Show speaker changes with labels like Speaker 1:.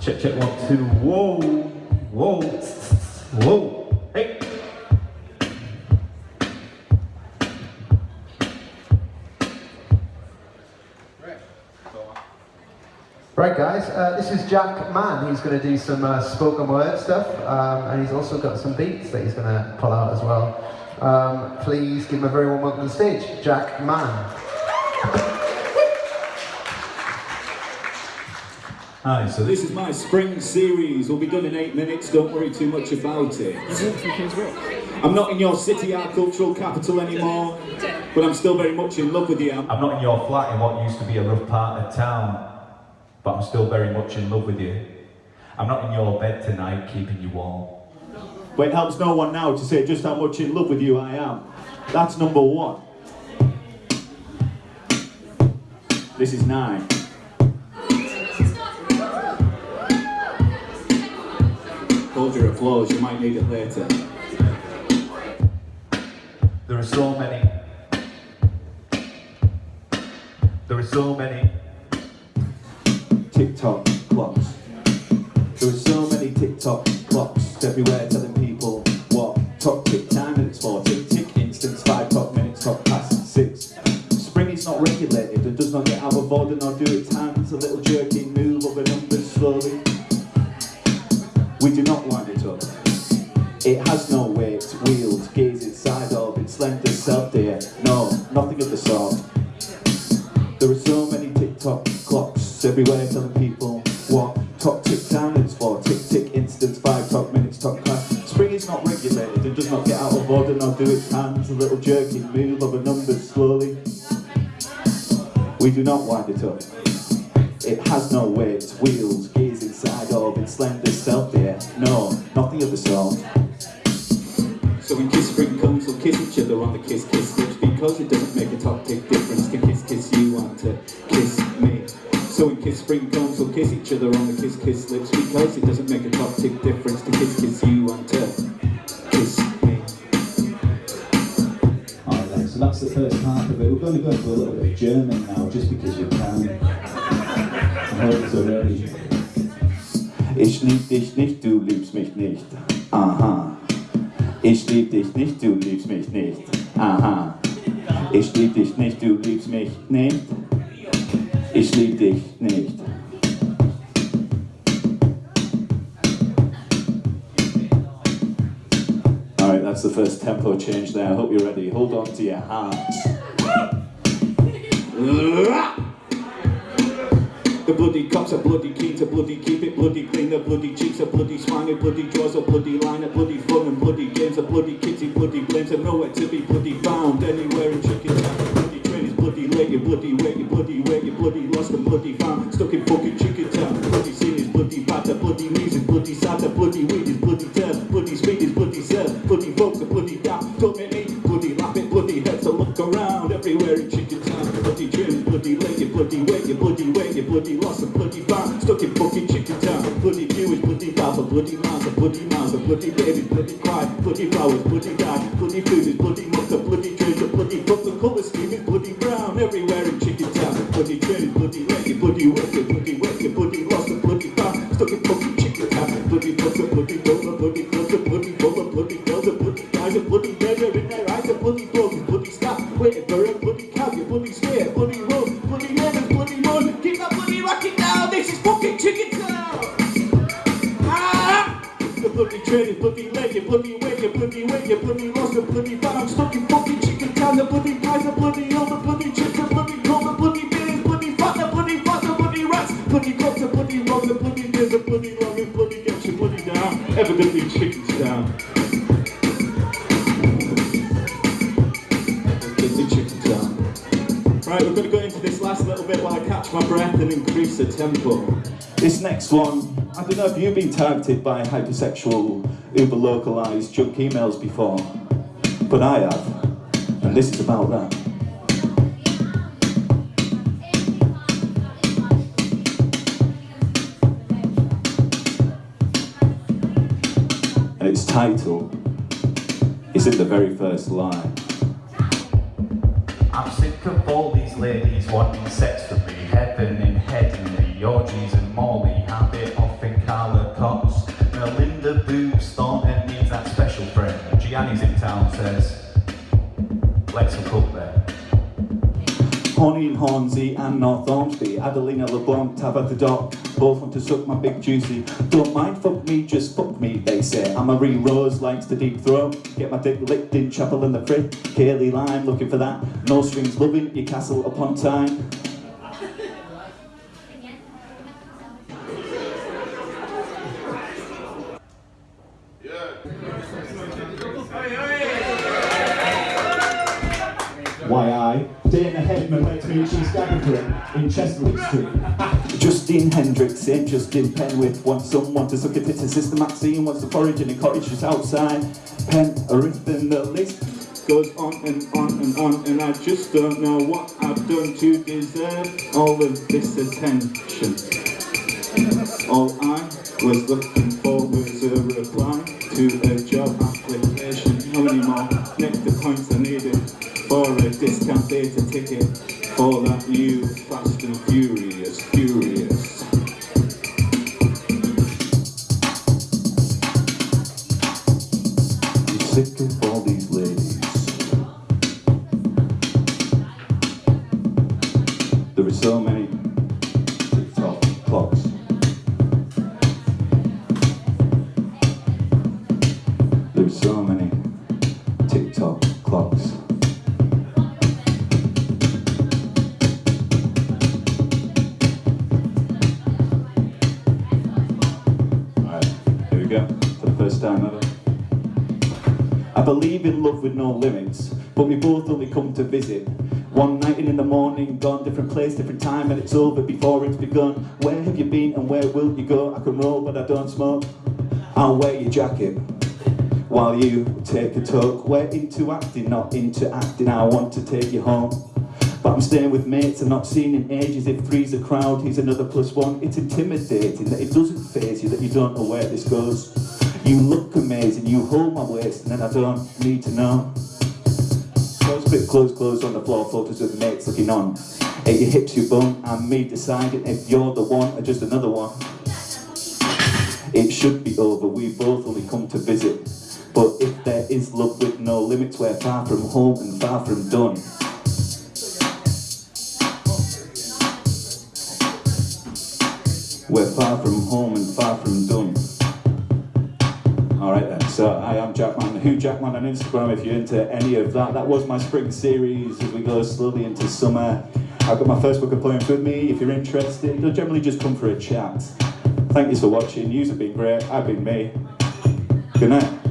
Speaker 1: Check, check, one, two, whoa, whoa, whoa, hey.
Speaker 2: Right guys, uh, this is Jack Mann. He's going to do some uh, spoken word stuff um, and he's also got some beats that he's going to pull out as well. Um, please give him a very warm welcome to the stage, Jack Mann.
Speaker 3: Hi, so this is my spring series. We'll be done in eight minutes. Don't worry too much about it. I'm not in your city, our cultural capital anymore, but I'm still very much in love with you.
Speaker 1: I'm not in your flat in what used to be a rough part of town, but I'm still very much in love with you. I'm not in your bed tonight, keeping you warm.
Speaker 3: But it helps no one now to say just how much in love with you I am. That's number one. This is nine. Hold your applause, you might need it later.
Speaker 1: There are so many. There are so many.
Speaker 3: tick-tock clocks. There are so many tick-tock clocks everywhere telling people what top tick time it's for. Tick tick instance, five top minutes, top past six. Spring is not regulated and does not get out of order nor do its hands. A little jerky move of the numbers slowly. We do not wind it up. It has no weight, wheels, gaze inside of its slender self dear. No, nothing of the sort. There are so many tick-tock clocks everywhere telling people what top tick time is for. Tick tick instance, five top minutes, top class. Spring is not regulated and does not get out of order nor do its hands. A little jerky move of a number slowly. We do not wind it up. It has no weight, wheels, gaze inside slender self there. No, nothing of the sort. So when kiss spring comes, we'll kiss each other on the kiss kiss lips because it doesn't make a top tick difference to kiss kiss you and to kiss me. So when kiss spring comes, we'll kiss each other on the kiss kiss lips because it doesn't make a top tick difference to kiss kiss you and to kiss me.
Speaker 4: Alright then, so that's the first part of it. We're going to go into a little bit of German now, just because you can. I hope it's already.
Speaker 3: Ich lieb dich nicht, du liebst mich nicht. Aha. Ich lieb dich nicht, du liebst mich nicht. Aha. Ich lieb dich nicht, du liebst mich nicht. Ich lieb dich nicht. Alright, that's the first tempo change there. I hope you're ready. Hold on to your hearts. The bloody cops are bloody keen to bloody keep it bloody clean. The bloody cheeks are bloody swine, bloody jaws are bloody line, a bloody fun and bloody games, a bloody kitty, bloody blames, and nowhere to be bloody found. Anywhere in chicken town, bloody train is bloody late, you bloody wait, you bloody wait, you bloody lost and bloody found. Stuck in fucking chicken town, bloody scene is bloody bad, the bloody music, bloody sad, the bloody weed is bloody turn, bloody speed is bloody serve, bloody folks are bloody down. Don't make me bloody laugh it, bloody heads to look around everywhere in chicken town. Bloody train, bloody late, you bloody wait, you bloody bloody lost and bloody found. Stuck in fucking chicken town. Bloody view is bloody mouth, a bloody mouth, a bloody mouth, a bloody baby, bloody cry, bloody flowers, bloody die, bloody food is bloody muck, a bloody trees, a bloody book, the colour scheme is bloody brown. Everywhere in chicken town. Bloody train bloody late, bloody work, bloody work, bloody lost and bloody found. Stuck in fucking chicken town. Bloody a bloody roller, bloody clothes, a bloody roller, bloody girls, a bloody guys, a bloody Train is bloody late, you bloody wait, you bloody wait, you bloody lost, a bloody found, stuck in fucking chicken town, the bloody pies, the bloody old, the bloody chips, the bloody cold, the bloody beers, bloody fat, the bloody fat, the bloody rats, bloody cops, the bloody rob, the bloody beers, the bloody love, and bloody gets you bloody down, evidently chicken town. Evidently chicken town. Right, we're going to go into this last little bit while I catch my breath and increase the tempo. This next one, I don't know if you've been targeted by hypersexual, uber localized junk emails before, but I have, and this is about that. And its title is in the very first line.
Speaker 1: I'm sick of all these ladies wanting sex from me, heaven and head and me, oh orgies and Gianni's in town says, let's hook up there.
Speaker 3: Horny Hornsey and North Ormsby, Adelina LeBlanc, Tabitha Dock, both want to suck my big juicy. Don't mind fuck me, just fuck me, they say. I'm a re Rose, likes the deep throat. Get my dick licked in chapel in the crypt. Kaylee Lime, looking for that. No strings loving, your castle upon time.
Speaker 4: Why I? Dana Hedman makes me and she's gagging for it in Chesterfield Street.
Speaker 3: Justine Hendricks and Justin Penwith want someone to suck a tit to Sister Maxine wants to forage in a cottage just outside. Pen, and the list goes on and on and on, and I just don't know what I've done to deserve all of this attention. All I was looking for was a reply to a job application. How many more nectar points I needed for a discount theatre ticket for that new Fast and Furious, Furious. I'm sick Clocks. Alright, here we go. For the first time ever. I believe in love with no limits, but we both only come to visit. One night and in the morning, gone different place, different time, and it's over before it's begun. Where have you been and where will you go? I can roll, but I don't smoke. I'll wear your jacket while you take a talk. We're into acting, not into acting. I want to take you home. But I'm staying with mates and not seen in ages. If three's a crowd, he's another plus one. It's intimidating that it doesn't phase you, that you don't know where this goes. You look amazing, you hold my waist, and then I don't need to know. Close bit, close, close on the floor, photos of mates looking on. At your hips, your bum, and me deciding if you're the one or just another one. It should be over, we both only come to visit. But if there is love with no limits, we're far from home and far from done. We're far from home and far from done. Alright then, so I am Jackman, who Jackman on Instagram if you're into any of that. That was my spring series as we go slowly into summer. I've got my first book of poems with me if you're interested. You'll generally just come for a chat. Thank you for watching, you've been great, I've been me. Good night.